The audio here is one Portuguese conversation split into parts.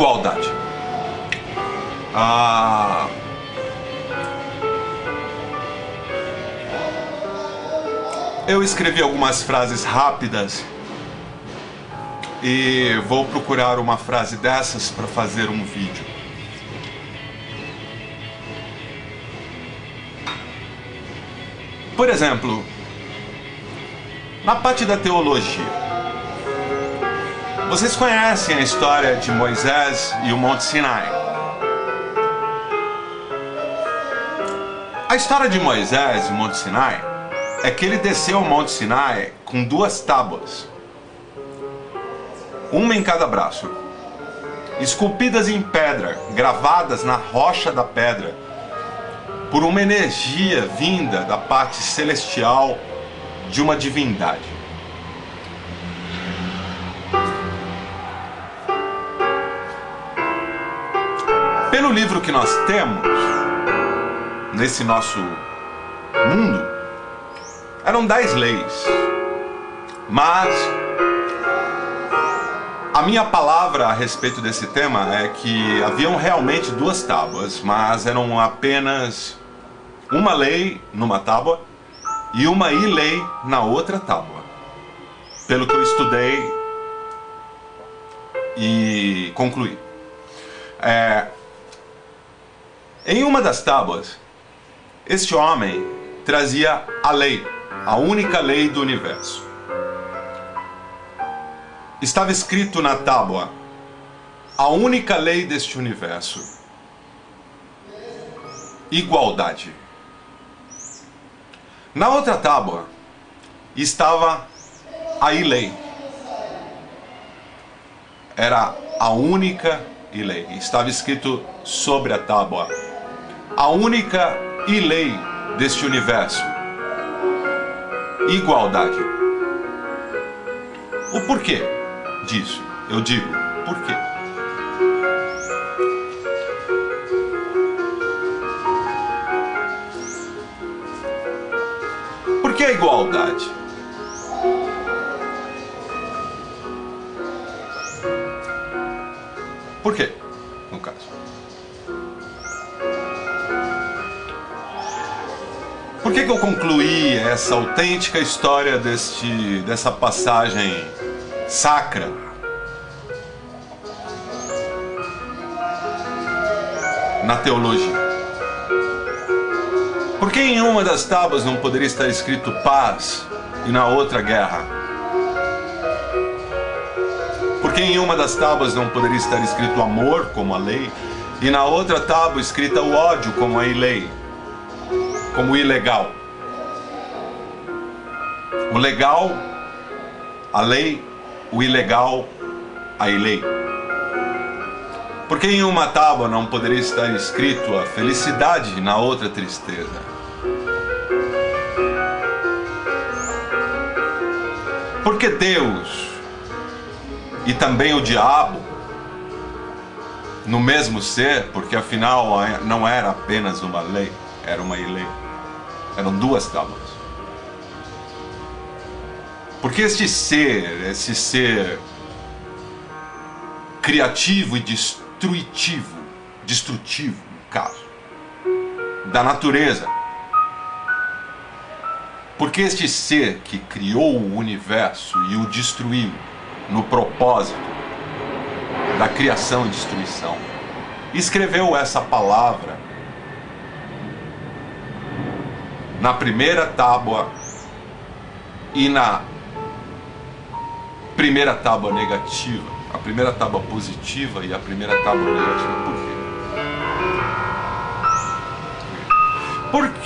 igualdade. Ah, eu escrevi algumas frases rápidas e vou procurar uma frase dessas para fazer um vídeo. Por exemplo, na parte da teologia, vocês conhecem a história de Moisés e o Monte Sinai. A história de Moisés e o Monte Sinai é que ele desceu ao Monte Sinai com duas tábuas, uma em cada braço, esculpidas em pedra, gravadas na rocha da pedra, por uma energia vinda da parte celestial de uma divindade. Pelo livro que nós temos, nesse nosso mundo, eram dez leis. Mas a minha palavra a respeito desse tema é que haviam realmente duas tábuas, mas eram apenas uma lei numa tábua e uma ilei na outra tábua. Pelo que eu estudei e concluí. É, em uma das tábuas, este homem trazia a lei, a única lei do universo. Estava escrito na tábua, a única lei deste universo: igualdade. Na outra tábua estava a lei. Era a única lei. Estava escrito sobre a tábua a única e lei deste universo: igualdade. O porquê disso? Eu digo, por quê? Por que a igualdade? Por quê? Por que, que eu concluí essa autêntica história deste, dessa passagem sacra? Na teologia. Por que em uma das tábuas não poderia estar escrito paz e na outra guerra? Por que em uma das tábuas não poderia estar escrito amor como a lei e na outra tábua escrita o ódio como a lei? Como ilegal. O legal, a lei, o ilegal, a lei. Porque em uma tábua não poderia estar escrito a felicidade na outra tristeza? Porque Deus e também o diabo no mesmo ser, porque afinal não era apenas uma lei, era uma lei. Eram duas tábuas. Porque este ser, esse ser criativo e destrutivo, destrutivo, no caso, da natureza. Porque este ser que criou o universo e o destruiu no propósito da criação e destruição, escreveu essa palavra na primeira tábua e na primeira tábua negativa, a primeira tábua positiva e a primeira tábua negativa. Por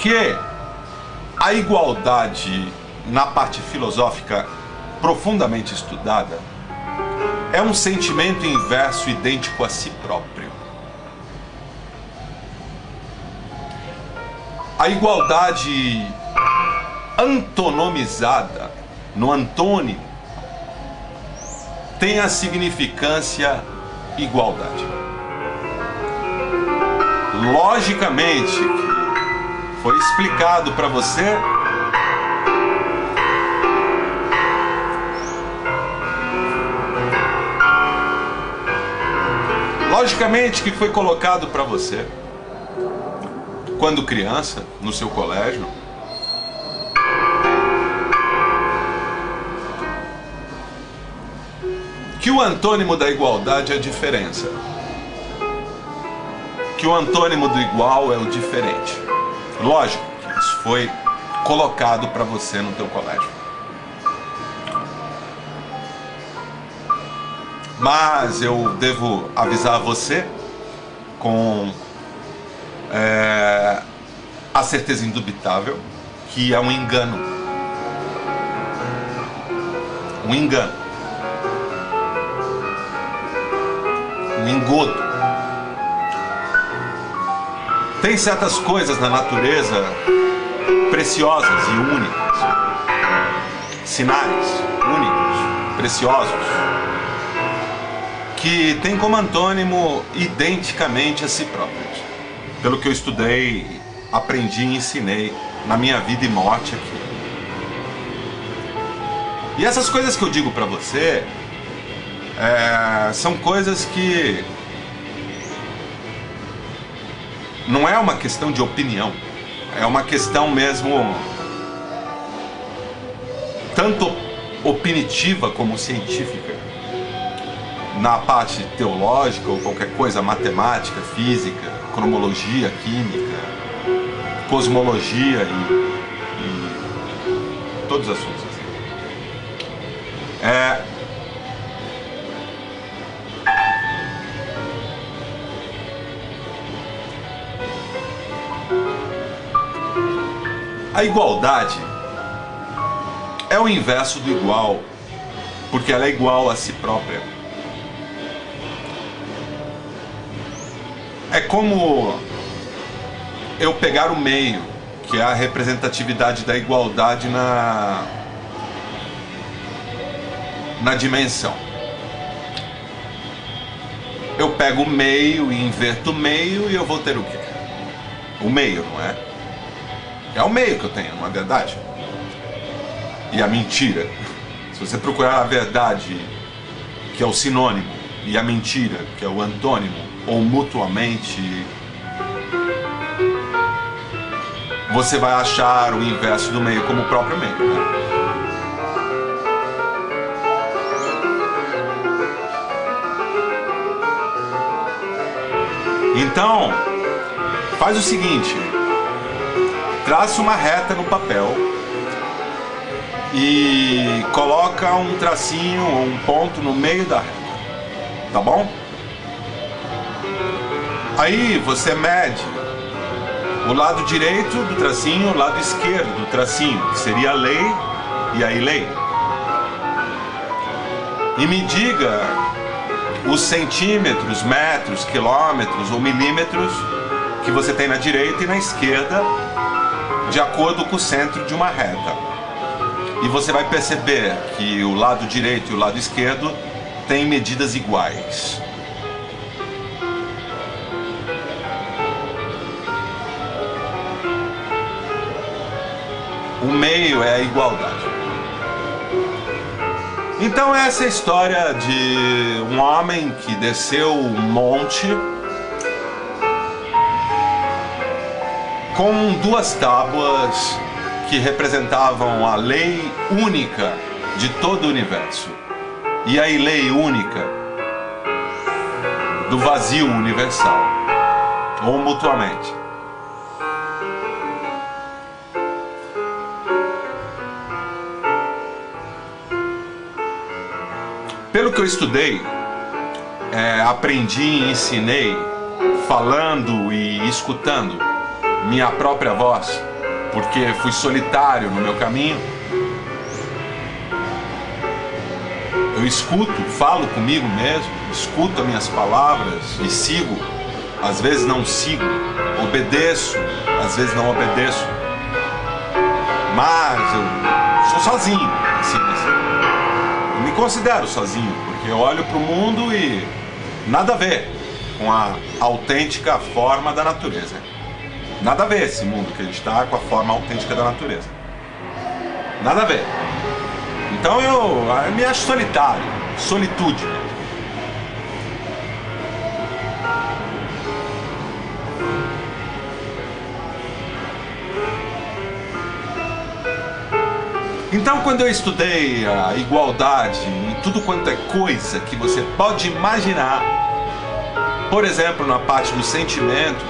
quê? Porque a igualdade na parte filosófica profundamente estudada é um sentimento inverso idêntico a si próprio. A igualdade antonomizada no antônimo tem a significância igualdade. Logicamente, foi explicado para você Logicamente que foi colocado para você quando criança, no seu colégio, que o antônimo da igualdade é a diferença. Que o antônimo do igual é o diferente. Lógico que isso foi colocado para você no teu colégio. Mas eu devo avisar você com é, a certeza indubitável que é um engano. Um engano. Um engodo. Tem certas coisas na natureza preciosas e únicas. Sinais únicos, preciosos que tem como antônimo identicamente a si próprios. Pelo que eu estudei, aprendi e ensinei na minha vida e morte aqui. E essas coisas que eu digo para você é, são coisas que não é uma questão de opinião, é uma questão mesmo tanto opinitiva como científica na parte teológica ou qualquer coisa, matemática, física, cronologia, química, cosmologia e, e todos os assuntos assim. É, A igualdade é o inverso do igual, porque ela é igual a si própria. É como eu pegar o meio, que é a representatividade da igualdade na na dimensão. Eu pego o meio e inverto o meio e eu vou ter o quê? O meio, não é? É o meio que eu tenho, não é verdade? E a mentira. Se você procurar a verdade, que é o sinônimo, e a mentira, que é o antônimo, ou mutuamente, você vai achar o inverso do meio como o próprio meio. Né? Então, faz o seguinte: traça uma reta no papel e coloca um tracinho ou um ponto no meio da reta. Tá bom? Aí você mede o lado direito do tracinho, o lado esquerdo do tracinho, que seria a lei e aí lei. E me diga os centímetros, metros, quilômetros ou milímetros que você tem na direita e na esquerda, de acordo com o centro de uma reta. E você vai perceber que o lado direito e o lado esquerdo têm medidas iguais. O meio é a igualdade. Então essa é história de um homem que desceu um monte com duas tábuas que representavam a lei única de todo o universo e a lei única do vazio universal, ou mutuamente. Que eu estudei, é, aprendi e ensinei falando e escutando minha própria voz, porque fui solitário no meu caminho. Eu escuto, falo comigo mesmo, escuto as minhas palavras e sigo. Às vezes não sigo, obedeço, às vezes não obedeço. Mas eu sou sozinho, assim, assim considero sozinho, porque eu olho para o mundo e nada a ver com a autêntica forma da natureza. Nada a ver esse mundo que a gente está com a forma autêntica da natureza. Nada a ver. Então eu, eu me acho solitário, solitude. Então, quando eu estudei a igualdade em tudo quanto é coisa que você pode imaginar, por exemplo, na parte dos sentimentos,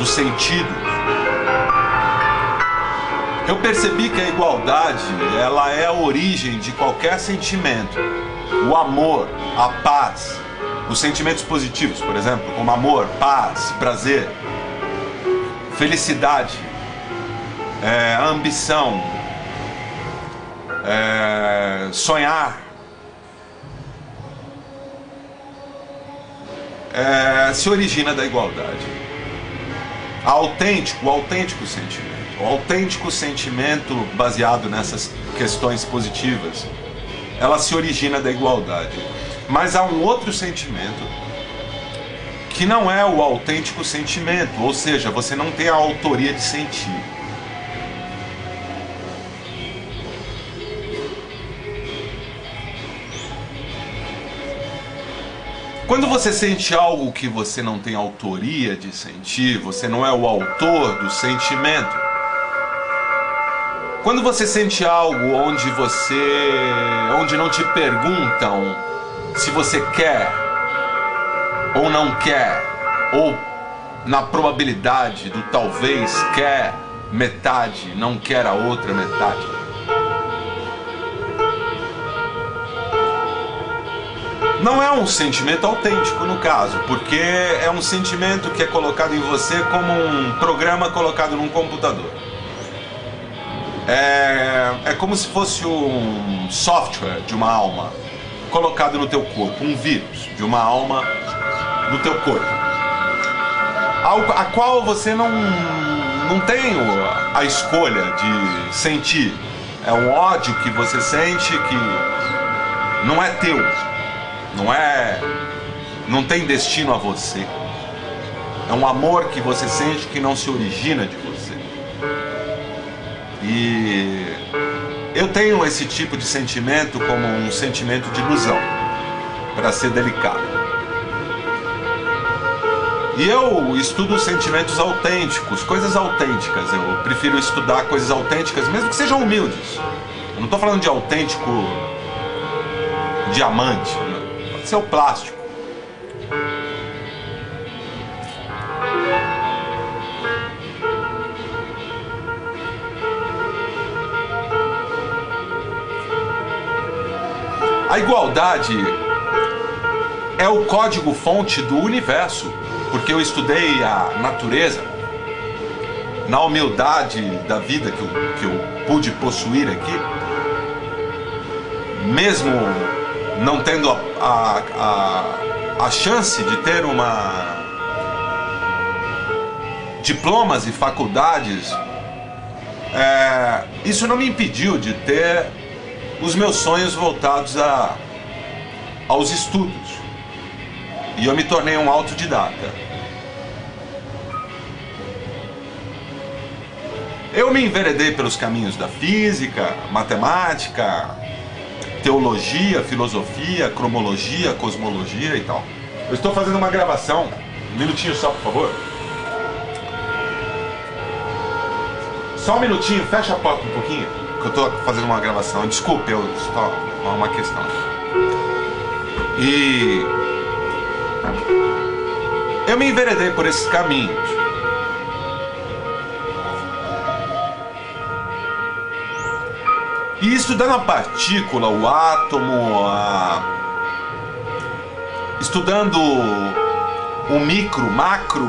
dos sentidos, eu percebi que a igualdade, ela é a origem de qualquer sentimento. O amor, a paz, os sentimentos positivos, por exemplo, como amor, paz, prazer, felicidade, é, ambição, é, sonhar, é, se origina da igualdade. Autêntico, o autêntico sentimento. O autêntico sentimento baseado nessas questões positivas, ela se origina da igualdade. Mas há um outro sentimento que não é o autêntico sentimento, ou seja, você não tem a autoria de sentir. Quando você sente algo que você não tem autoria de sentir, você não é o autor do sentimento. Quando você sente algo onde você, onde não te perguntam se você quer ou não quer, ou na probabilidade do talvez quer metade, não quer a outra metade. Não é um sentimento autêntico no caso, porque é um sentimento que é colocado em você como um programa colocado num computador. É, é como se fosse um software de uma alma colocado no teu corpo, um vírus de uma alma no teu corpo, a qual você não, não tem a escolha de sentir. É um ódio que você sente que não é teu não é. Não tem destino a você. É um amor que você sente que não se origina de você. E eu tenho esse tipo de sentimento como um sentimento de ilusão, para ser delicado. E eu estudo sentimentos autênticos, coisas autênticas. Eu prefiro estudar coisas autênticas, mesmo que sejam humildes. Eu não estou falando de autêntico diamante, ser o plástico. A igualdade é o código-fonte do universo, porque eu estudei a natureza na humildade da vida que eu, que eu pude possuir aqui, mesmo não tendo a, a, a, a chance de ter uma diplomas e faculdades, é, isso não me impediu de ter os meus sonhos voltados a, aos estudos. E eu me tornei um autodidata. Eu me enveredei pelos caminhos da física, matemática, teologia, filosofia, cromologia, cosmologia e tal. Eu estou fazendo uma gravação, um minutinho só, por favor. Só um minutinho, fecha a porta um pouquinho, que eu estou fazendo uma gravação. Desculpe, eu só uma questão. E eu me enveredei por esses caminhos. E estudando a partícula, o átomo, a... estudando o micro, macro,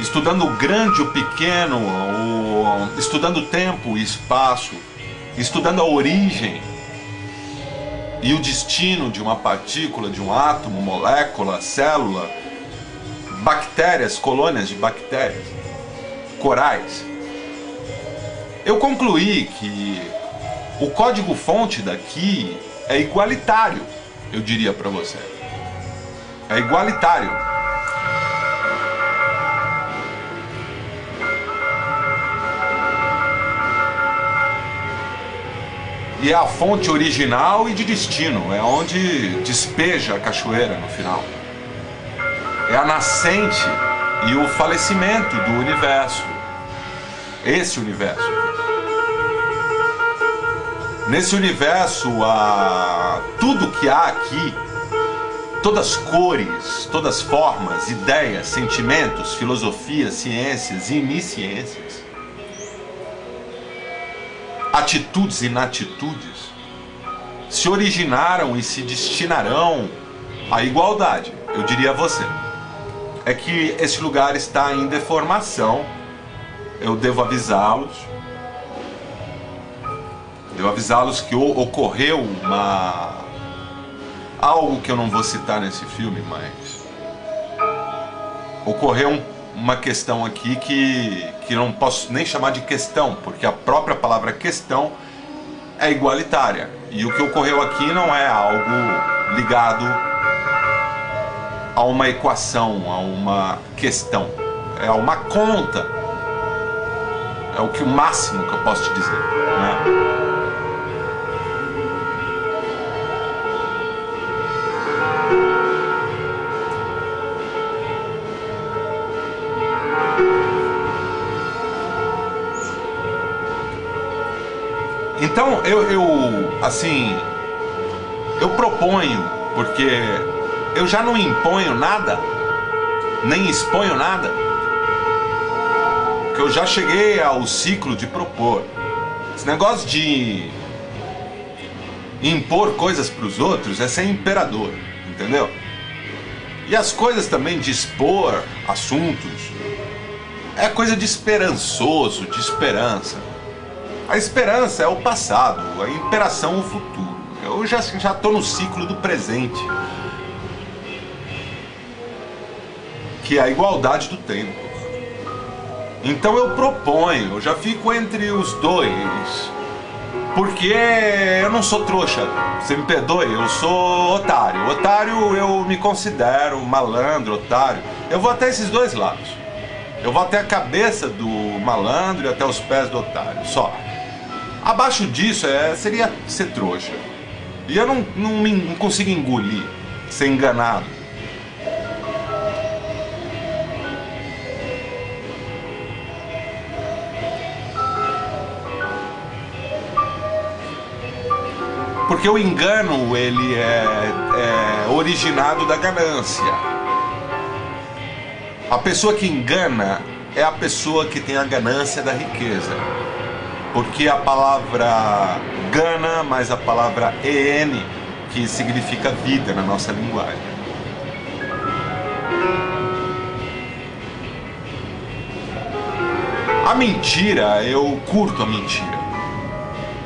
estudando o grande, o pequeno, o... estudando o tempo e espaço, estudando a origem e o destino de uma partícula, de um átomo, molécula, célula, bactérias, colônias de bactérias, corais. Eu concluí que o código-fonte daqui é igualitário, eu diria para você. É igualitário. E é a fonte original e de destino, é onde despeja a cachoeira no final. É a nascente e o falecimento do universo. Esse universo. Nesse universo, a... tudo que há aqui, todas as cores, todas as formas, ideias, sentimentos, filosofias, ciências e inisciências, atitudes e inatitudes, se originaram e se destinarão à igualdade, eu diria a você. É que esse lugar está em deformação, eu devo avisá-los. Devo avisá-los que ocorreu uma. algo que eu não vou citar nesse filme, mas. Ocorreu uma questão aqui que, que não posso nem chamar de questão, porque a própria palavra questão é igualitária. E o que ocorreu aqui não é algo ligado a uma equação, a uma questão, é uma conta. É o que o máximo que eu posso te dizer. Né? Então eu, eu assim, eu proponho, porque eu já não imponho nada, nem exponho nada, que eu já cheguei ao ciclo de propor. Esse negócio de impor coisas para os outros é ser imperador, entendeu? E as coisas também de expor assuntos é coisa de esperançoso, de esperança. A esperança é o passado, a imperação o futuro. Eu já estou no ciclo do presente, que é a igualdade do tempo. Então eu proponho, eu já fico entre os dois, porque eu não sou trouxa, você me perdoe, eu sou otário. Otário eu me considero malandro, otário. Eu vou até esses dois lados. Eu vou até a cabeça do malandro e até os pés do otário, só. Abaixo disso é, seria ser trouxa. E eu não, não, não consigo engolir, ser enganado. Porque o engano ele é, é originado da ganância. A pessoa que engana é a pessoa que tem a ganância da riqueza porque a palavra gana mais a palavra en, que significa vida na nossa linguagem. A mentira, eu curto a mentira.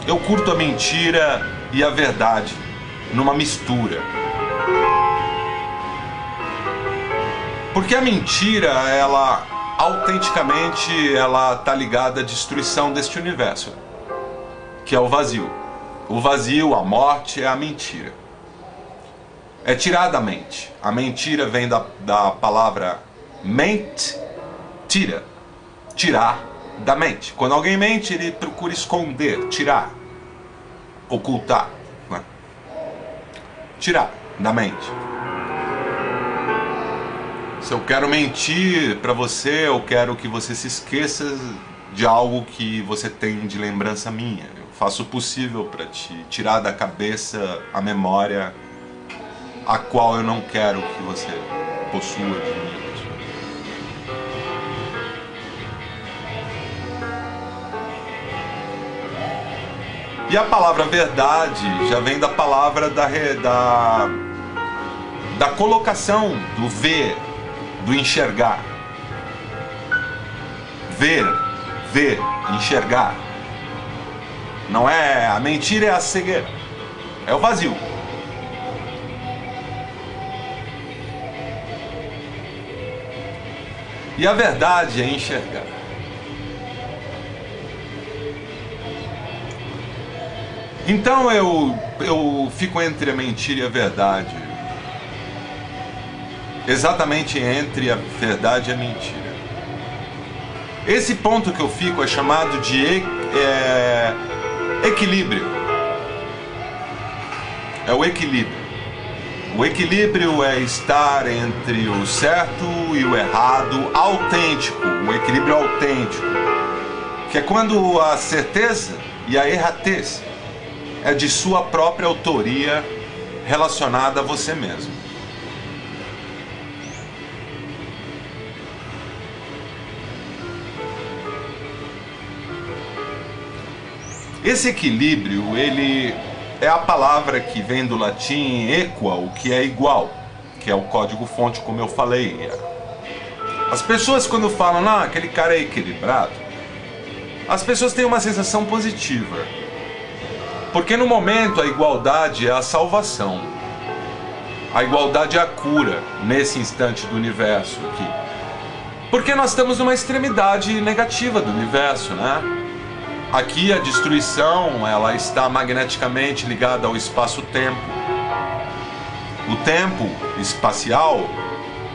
Eu curto a mentira e a verdade numa mistura. Porque a mentira, ela autenticamente ela está ligada à destruição deste universo, que é o vazio. O vazio, a morte, é a mentira. É tirar da mente. A mentira vem da, da palavra mente, tira. Tirar da mente. Quando alguém mente, ele procura esconder, tirar, ocultar. Né? Tirar da mente. Se eu quero mentir para você, eu quero que você se esqueça de algo que você tem de lembrança minha. Eu faço o possível para te tirar da cabeça a memória a qual eu não quero que você possua de mim. E a palavra verdade já vem da palavra da, da, da colocação, do ver, do enxergar. Ver, ver, enxergar. Não é a mentira é a cegueira. É o vazio. E a verdade é enxergar. Então eu, eu fico entre a mentira e a verdade exatamente entre a verdade e a mentira. Esse ponto que eu fico é chamado de é, equilíbrio. É o equilíbrio. O equilíbrio é estar entre o certo e o errado autêntico, o equilíbrio autêntico, que é quando a certeza e a erratez é de sua própria autoria relacionada a você mesmo. Esse equilíbrio, ele é a palavra que vem do latim equal, que é igual, que é o código fonte, como eu falei. As pessoas quando falam, não, aquele cara é equilibrado, as pessoas têm uma sensação positiva. Porque no momento a igualdade é a salvação. A igualdade é a cura nesse instante do universo aqui. Porque nós estamos numa extremidade negativa do universo, né? Aqui a destruição, ela está magneticamente ligada ao espaço-tempo. O tempo espacial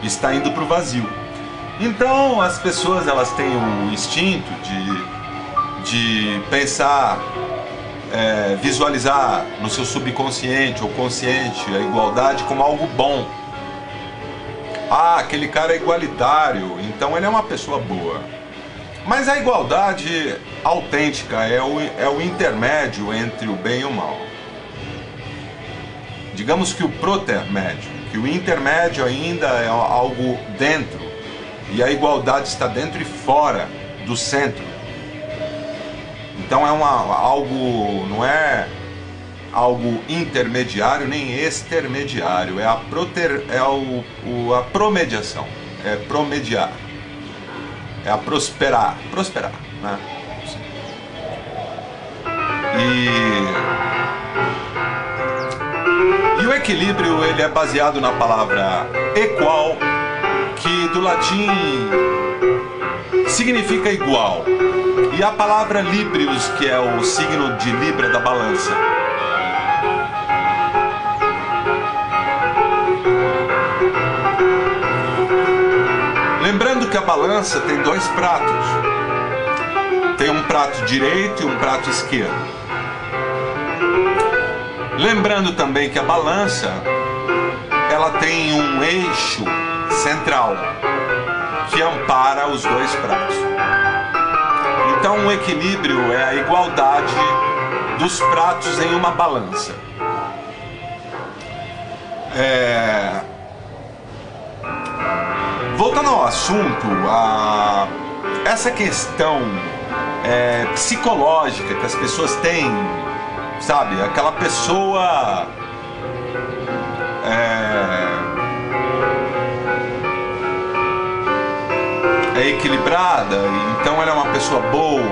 está indo para o vazio. Então as pessoas elas têm o instinto de, de pensar é, visualizar no seu subconsciente ou consciente a igualdade como algo bom. Ah, aquele cara é igualitário, então ele é uma pessoa boa. Mas a igualdade autêntica é o, é o intermédio entre o bem e o mal. Digamos que o protermédio, que o intermédio ainda é algo dentro, e a igualdade está dentro e fora do centro. Então é uma, algo, não é algo intermediário nem extermediário, é a, proter, é o, o, a promediação, é promediar, é a prosperar, prosperar, né? E, e o equilíbrio ele é baseado na palavra equal, que do latim significa igual. E a palavra Librius, que é o signo de Libra da balança. Que a balança tem dois pratos. Tem um prato direito e um prato esquerdo. Lembrando também que a balança ela tem um eixo central que ampara os dois pratos. Então, o equilíbrio é a igualdade dos pratos em uma balança. É... Voltando ao assunto, a... essa questão é, psicológica que as pessoas têm, sabe? Aquela pessoa. É, é equilibrada, então ela é uma pessoa boa.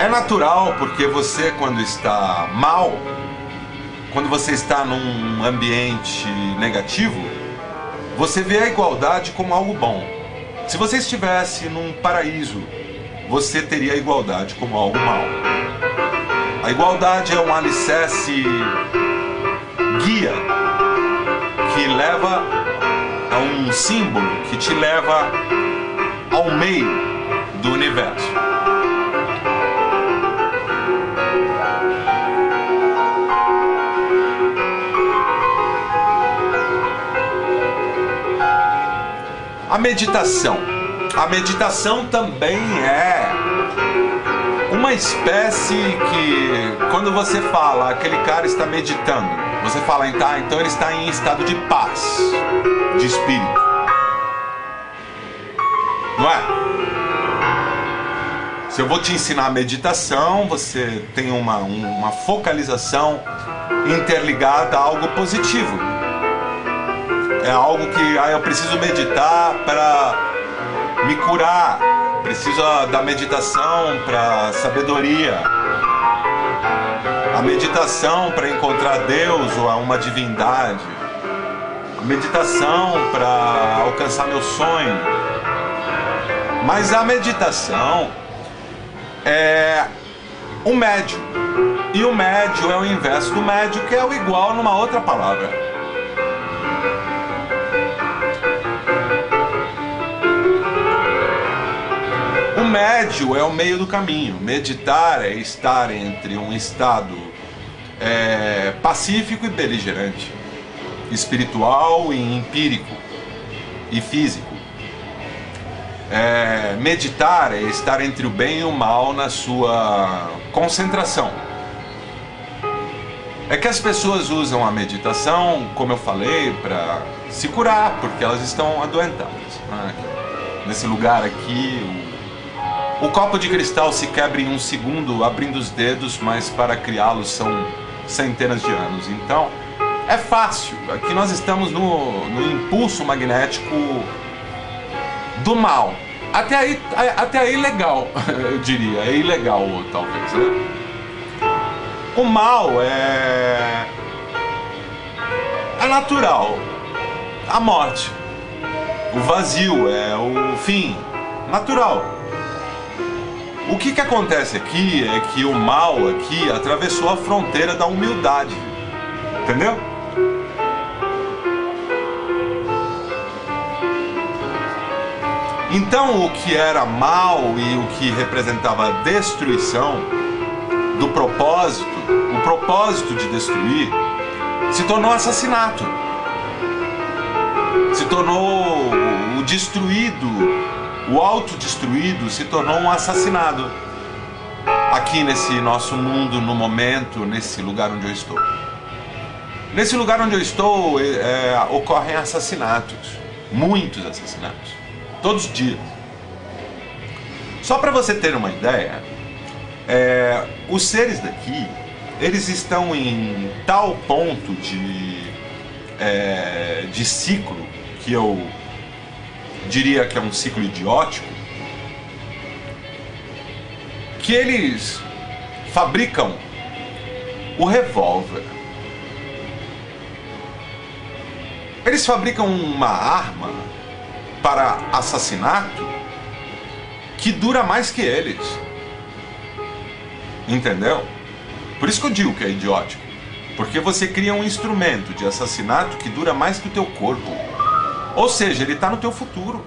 É natural porque você, quando está mal, quando você está num ambiente negativo, você vê a igualdade como algo bom. Se você estivesse num paraíso, você teria a igualdade como algo mal. A igualdade é um alicerce guia que leva a um símbolo que te leva ao meio do universo. A meditação. A meditação também é uma espécie que, quando você fala, aquele cara está meditando, você fala, tá, então ele está em estado de paz, de espírito. Não é? Se eu vou te ensinar a meditação, você tem uma, uma focalização interligada a algo positivo. É algo que ah, eu preciso meditar para me curar, preciso da meditação para sabedoria, a meditação para encontrar Deus ou uma divindade, a meditação para alcançar meu sonho. Mas a meditação é o médio. E o médio é o inverso do médio, que é o igual numa outra palavra. Médio é o meio do caminho. Meditar é estar entre um estado é, pacífico e beligerante, espiritual e empírico e físico. É, meditar é estar entre o bem e o mal na sua concentração. é que as pessoas usam a meditação, como eu falei, para se curar, porque elas estão adoentadas. Né? Nesse lugar aqui, o, copo de cristal se quebra em um segundo, abrindo os dedos, mas para criá-lo são centenas de anos. Então, é fácil. Aqui nós estamos no, no impulso magnético do mal. Até aí, até aí legal, eu diria. É ilegal, talvez. Né? O mal é. É natural. A morte. O vazio é o fim. Natural. O que, que acontece aqui é que o mal aqui atravessou a fronteira da humildade. Entendeu? Então, o que era mal e o que representava destruição do propósito, o propósito de destruir, se tornou assassinato. Se tornou o destruído, o autodestruído se tornou um assassinado. Aqui nesse nosso mundo, no momento, nesse lugar onde eu estou. Nesse lugar onde eu estou, é, ocorrem assassinatos, muitos assassinatos todos os dias. Só para você ter uma ideia, é, os seres daqui, eles estão em tal ponto de, é, de ciclo, que eu diria que é um ciclo idiótico, que eles fabricam o revólver. Eles fabricam uma arma para assassinato que dura mais que eles. Entendeu? Por isso que eu digo que é idiótico. Porque você cria um instrumento de assassinato que dura mais que o teu corpo. Ou seja, ele está no teu futuro.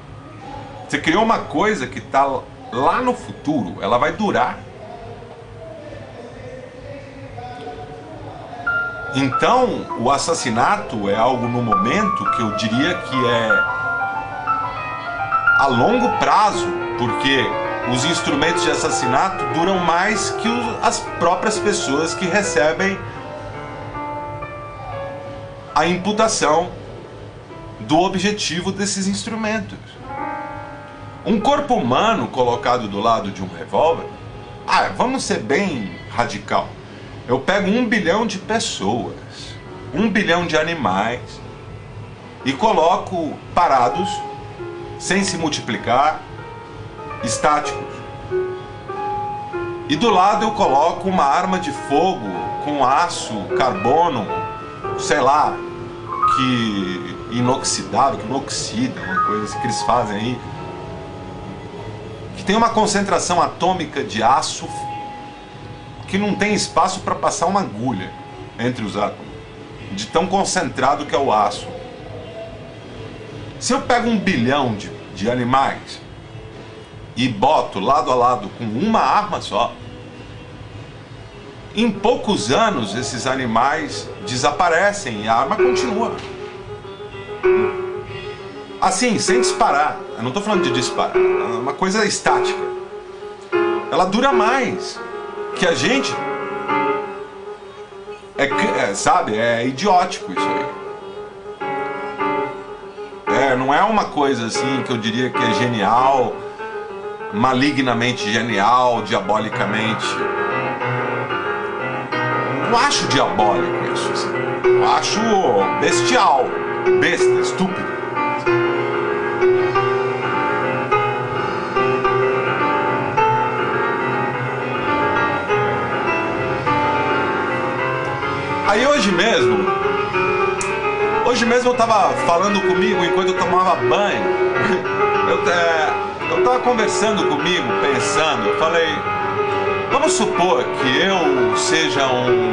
Você criou uma coisa que está lá no futuro, ela vai durar. Então, o assassinato é algo no momento que eu diria que é a longo prazo, porque os instrumentos de assassinato duram mais que as próprias pessoas que recebem a imputação do objetivo desses instrumentos. Um corpo humano colocado do lado de um revólver, ah, vamos ser bem radical. Eu pego um bilhão de pessoas, um bilhão de animais e coloco parados sem se multiplicar, estáticos. E do lado eu coloco uma arma de fogo com aço, carbono, sei lá, que inoxidável, que não oxida, uma coisa assim que eles fazem aí, que tem uma concentração atômica de aço que não tem espaço para passar uma agulha entre os átomos, de tão concentrado que é o aço. Se eu pego um bilhão de, de animais e boto lado a lado com uma arma só, em poucos anos esses animais desaparecem e a arma continua. Assim, sem disparar. Eu não estou falando de disparar, é uma coisa estática. Ela dura mais que a gente. É, é, sabe, é idiótico isso aí. É, não é uma coisa assim que eu diria que é genial, malignamente genial, diabolicamente. Não acho diabólico isso. Assim. Eu acho bestial, besta, estúpido. Aí hoje mesmo, Hoje mesmo eu tava falando comigo enquanto eu tomava banho. Eu, é, eu tava conversando comigo, pensando, eu falei, vamos supor que eu seja um,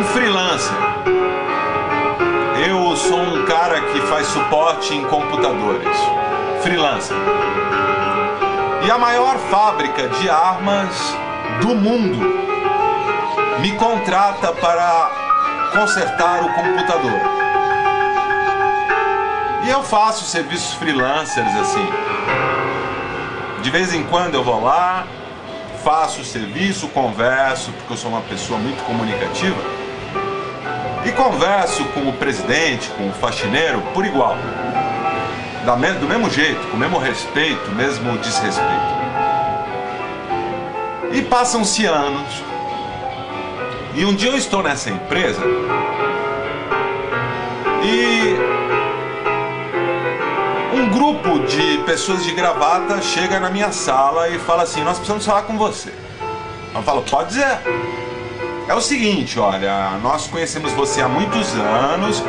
um freelancer. Eu sou um cara que faz suporte em computadores. Freelancer. E a maior fábrica de armas do mundo me contrata para consertar o computador. E eu faço serviços freelancers assim. De vez em quando eu vou lá, faço o serviço, converso, porque eu sou uma pessoa muito comunicativa, e converso com o presidente, com o faxineiro, por igual. do mesmo jeito, com o mesmo respeito, mesmo desrespeito. E passam-se anos. E um dia eu estou nessa empresa e um grupo de pessoas de gravata chega na minha sala e fala assim: Nós precisamos falar com você. Eu falo: Pode dizer. É o seguinte, olha, nós conhecemos você há muitos anos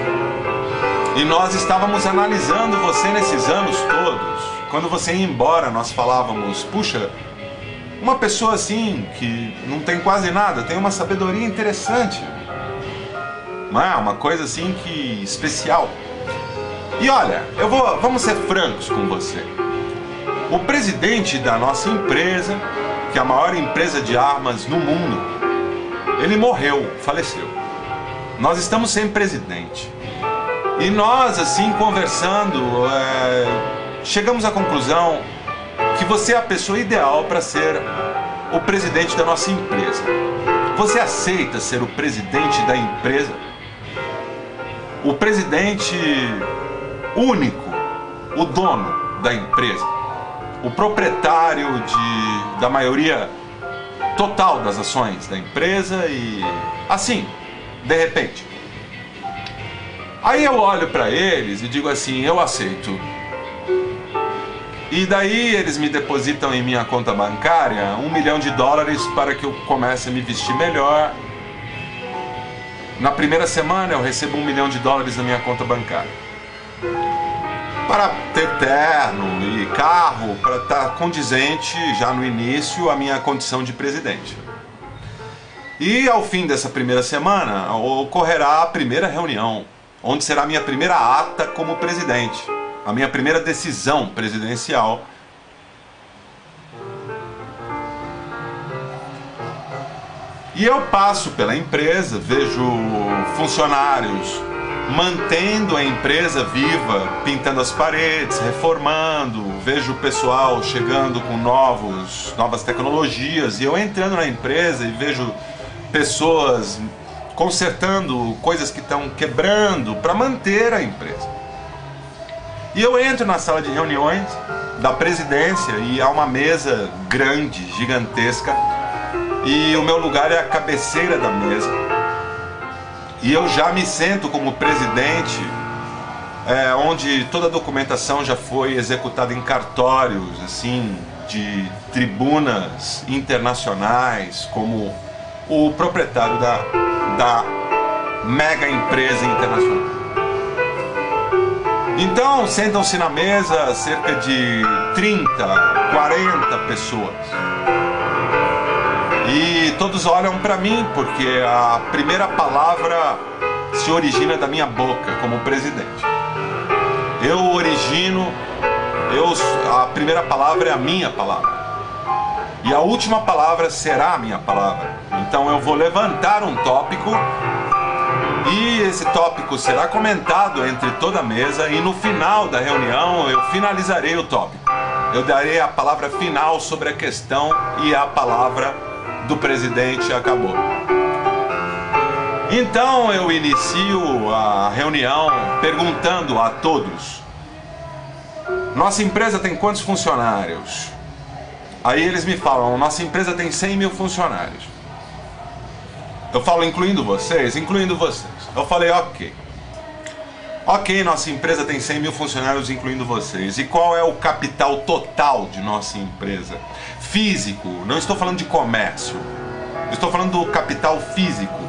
e nós estávamos analisando você nesses anos todos. Quando você ia embora, nós falávamos: Puxa, uma pessoa assim que não tem quase nada, tem uma sabedoria interessante. Não é? Uma coisa assim que especial. E olha, eu vou, vamos ser francos com você. O presidente da nossa empresa, que é a maior empresa de armas no mundo, ele morreu, faleceu. Nós estamos sem presidente. E nós, assim, conversando, é, chegamos à conclusão que você é a pessoa ideal para ser o presidente da nossa empresa. Você aceita ser o presidente da empresa? O presidente único, o dono da empresa, o proprietário de, da maioria total das ações da empresa e assim, de repente. Aí eu olho para eles e digo assim: eu aceito. E daí eles me depositam em minha conta bancária um milhão de dólares para que eu comece a me vestir melhor. Na primeira semana eu recebo um milhão de dólares na minha conta bancária para ter terno e carro, para estar condizente já no início a minha condição de presidente. E ao fim dessa primeira semana ocorrerá a primeira reunião, onde será a minha primeira ata como presidente, a minha primeira decisão presidencial. E eu passo pela empresa, vejo funcionários mantendo a empresa viva, pintando as paredes, reformando. Vejo o pessoal chegando com novos, novas tecnologias e eu entrando na empresa e vejo pessoas consertando coisas que estão quebrando para manter a empresa. E eu entro na sala de reuniões da presidência e há uma mesa grande, gigantesca, e o meu lugar é a cabeceira da mesa e eu já me sento como presidente, é, onde toda a documentação já foi executada em cartórios, assim, de tribunas internacionais, como o proprietário da, da mega empresa internacional. Então, sentam-se na mesa cerca de 30, 40 pessoas. E todos olham para mim porque a primeira palavra se origina da minha boca como presidente. Eu origino, eu, a primeira palavra é a minha palavra. E a última palavra será a minha palavra. Então eu vou levantar um tópico e esse tópico será comentado entre toda a mesa e no final da reunião eu finalizarei o tópico. Eu darei a palavra final sobre a questão e a palavra do presidente acabou. Então eu inicio a reunião perguntando a todos: Nossa empresa tem quantos funcionários? Aí eles me falam: Nossa empresa tem 100 mil funcionários. Eu falo, incluindo vocês? Incluindo vocês. Eu falei, ok. Ok, nossa empresa tem 100 mil funcionários, incluindo vocês. E qual é o capital total de nossa empresa? Físico, não estou falando de comércio. Estou falando do capital físico,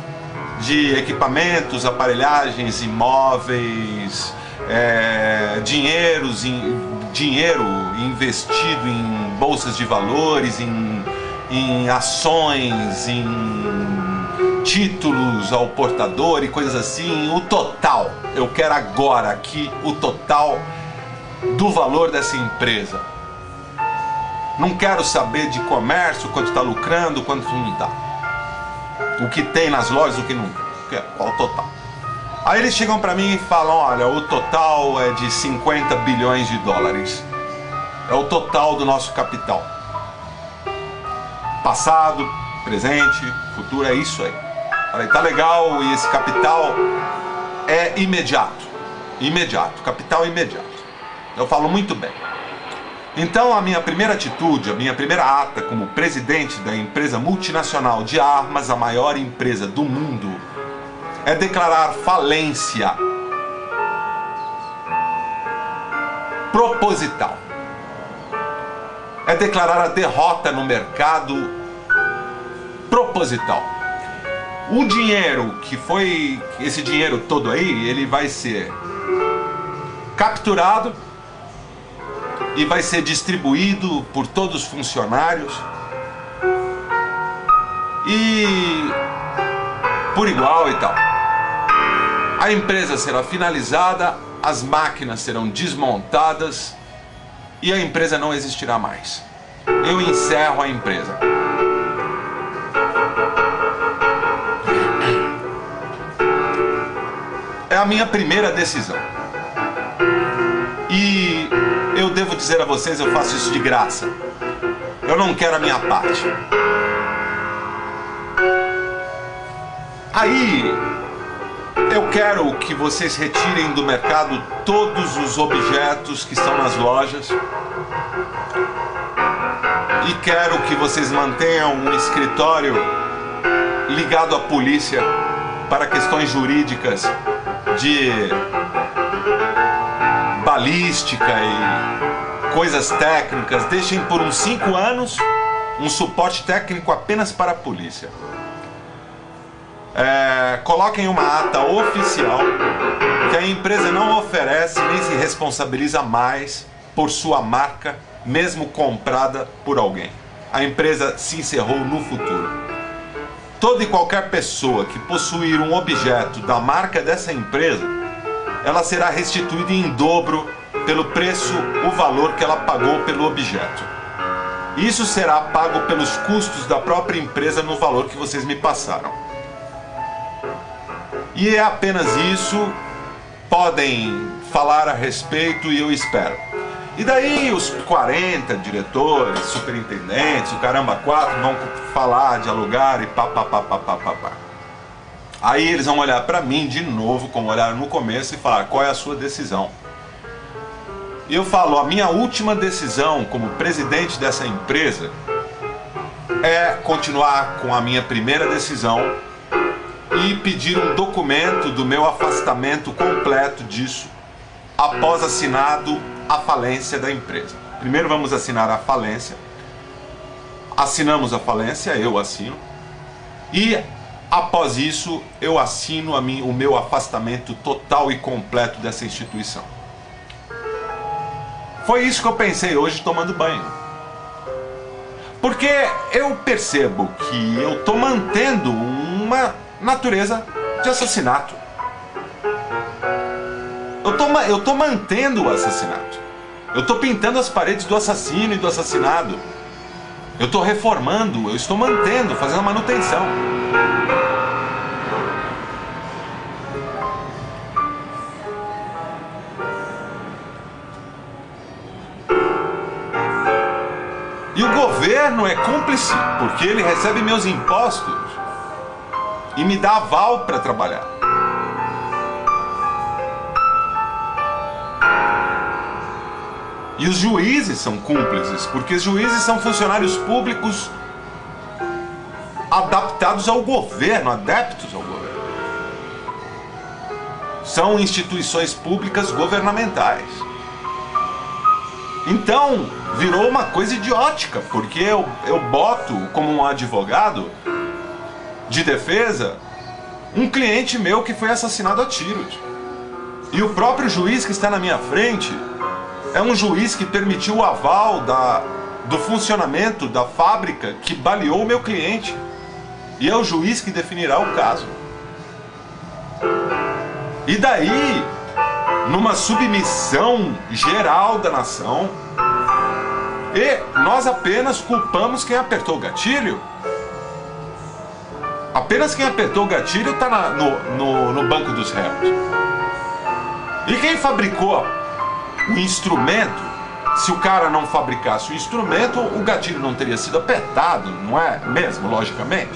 de equipamentos, aparelhagens, imóveis, é, dinheiros, in, dinheiro investido em bolsas de valores, em, em ações, em títulos ao portador e coisas assim, o total. Eu quero agora aqui o total do valor dessa empresa. Não quero saber de comércio, quanto está lucrando, quanto não está. O que tem nas lojas, o que não tem. Qual o total? Aí eles chegam para mim e falam: olha, o total é de 50 bilhões de dólares. É o total do nosso capital. passado, presente, futuro, é isso aí. Falei, tá legal e esse capital é imediato. Imediato, capital imediato. Eu falo muito bem. Então, a minha primeira atitude, a minha primeira ata como presidente da empresa multinacional de armas, a maior empresa do mundo, é declarar falência proposital. É declarar a derrota no mercado proposital. O dinheiro que foi, esse dinheiro todo aí, ele vai ser capturado e vai ser distribuído por todos os funcionários e por igual e tal. A empresa será finalizada, as máquinas serão desmontadas e a empresa não existirá mais. Eu encerro a empresa. É a minha primeira decisão. Dizer a vocês, eu faço isso de graça. Eu não quero a minha parte. Aí, eu quero que vocês retirem do mercado todos os objetos que estão nas lojas. E quero que vocês mantenham um escritório ligado à polícia para questões jurídicas de balística e coisas técnicas, deixem por uns 5 anos um suporte técnico apenas para a polícia. É, coloquem uma ata oficial que a empresa não oferece nem se responsabiliza mais por sua marca, mesmo comprada por alguém. A empresa se encerrou no futuro. Toda e qualquer pessoa que possuir um objeto da marca dessa empresa ela será restituída em dobro pelo preço, o valor que ela pagou pelo objeto. Isso será pago pelos custos da própria empresa no valor que vocês me passaram. E é apenas isso. Podem falar a respeito e eu espero. E daí os 40 diretores, superintendentes, o caramba 4 vão falar, dialogar e pá, pá, pá, pá, pá, pá, pá. Aí eles vão olhar para mim de novo, como olharam no começo, e falar: qual é a sua decisão? Eu falo: a minha última decisão como presidente dessa empresa é continuar com a minha primeira decisão e pedir um documento do meu afastamento completo disso após assinado a falência da empresa. Primeiro vamos assinar a falência. Assinamos a falência, eu assino. E Após isso, eu assino mim, o meu afastamento total e completo dessa instituição. Foi isso que eu pensei hoje tomando banho. Porque eu percebo que eu estou mantendo uma natureza de assassinato. Eu tô, eu tô mantendo o assassinato. Eu estou pintando as paredes do assassino e do assassinado. Eu estou reformando, eu estou mantendo, fazendo manutenção. Governo é cúmplice, porque ele recebe meus impostos e me dá aval para trabalhar. E os juízes são cúmplices, porque os juízes são funcionários públicos adaptados ao governo, adeptos ao governo. São instituições públicas governamentais. Então, virou uma coisa idiótica, porque eu, eu boto como um advogado de defesa um cliente meu que foi assassinado a tiros. E o próprio juiz que está na minha frente é um juiz que permitiu o aval da, do funcionamento da fábrica que baleou o meu cliente. E é o juiz que definirá o caso. E daí, numa submissão geral da nação, e nós apenas culpamos quem apertou o gatilho. Apenas quem apertou o gatilho está no, no, no banco dos réus. E quem fabricou o instrumento se o cara não fabricasse o instrumento, o gatilho não teria sido apertado, não é mesmo, logicamente?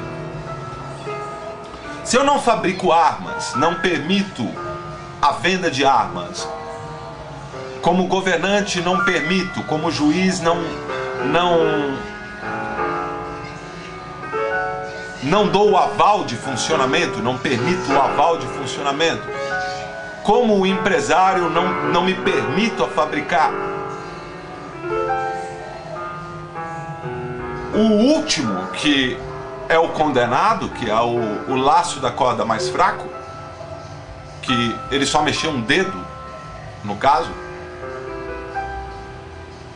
Se eu não fabrico armas, não permito a venda de armas, como governante não permito, como juiz não não não dou o aval de funcionamento, não permito o aval de funcionamento. Como empresário não, não me permito a fabricar. O último que é o condenado, que é o, o laço da corda mais fraco, que ele só mexeu um dedo, no caso,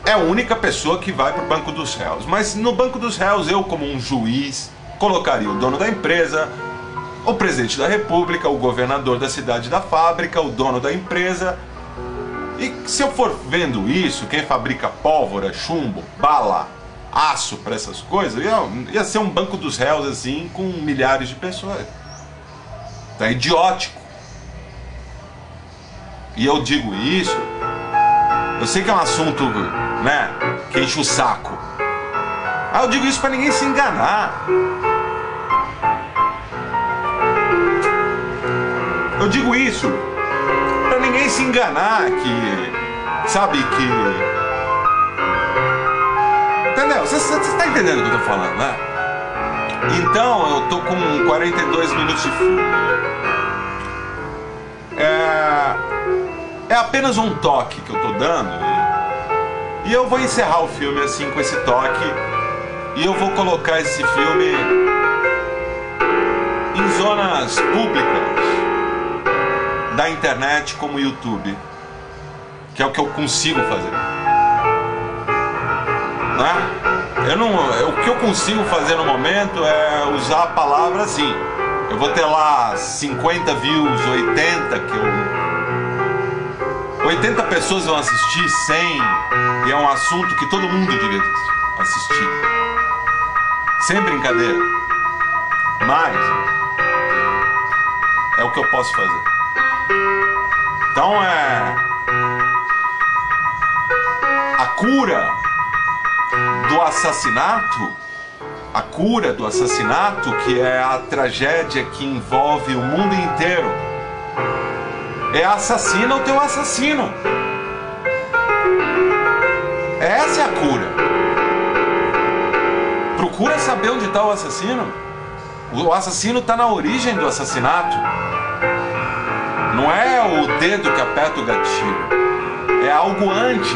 é a única pessoa que vai para o banco dos réus. Mas no banco dos réus, eu, como um juiz, colocaria o dono da empresa, o presidente da república, o governador da cidade da fábrica, o dono da empresa. E se eu for vendo isso, quem fabrica pólvora, chumbo, bala, aço para essas coisas, ia, ia ser um banco dos réus assim com milhares de pessoas. Tá idiótico. E eu digo isso, eu sei que é um assunto, né, que enche o saco. Ah, eu digo isso para ninguém se enganar. Eu digo isso para ninguém se enganar que, sabe, que. Entendeu? Você está entendendo o que eu tô falando, né? Então, eu tô com 42 minutos de filme. É, é apenas um toque que eu tô dando. E, e eu vou encerrar o filme assim com esse toque. E eu vou colocar esse filme em zonas públicas da internet como o YouTube, que é o que eu consigo fazer. Né? Eu não, o que eu consigo fazer no momento é usar a palavra assim. Eu vou ter lá 50 views, 80 que eu 80 pessoas vão assistir, 100, e é um assunto que todo mundo devia assistir. Sem brincadeira. Mas é o que eu posso fazer. Então é a cura do assassinato, a cura do assassinato, que é a tragédia que envolve o mundo inteiro é assassina o teu assassino. Essa é a cura. Procura saber onde está o assassino. O assassino está na origem do assassinato. Não é o dedo que aperta o gatilho. É algo antes.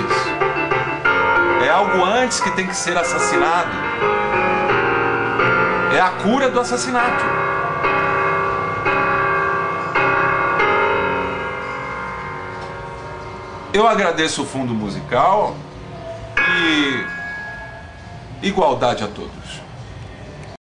É algo antes que tem que ser assassinado. É a cura do assassinato. Eu agradeço o fundo musical e igualdade a todos.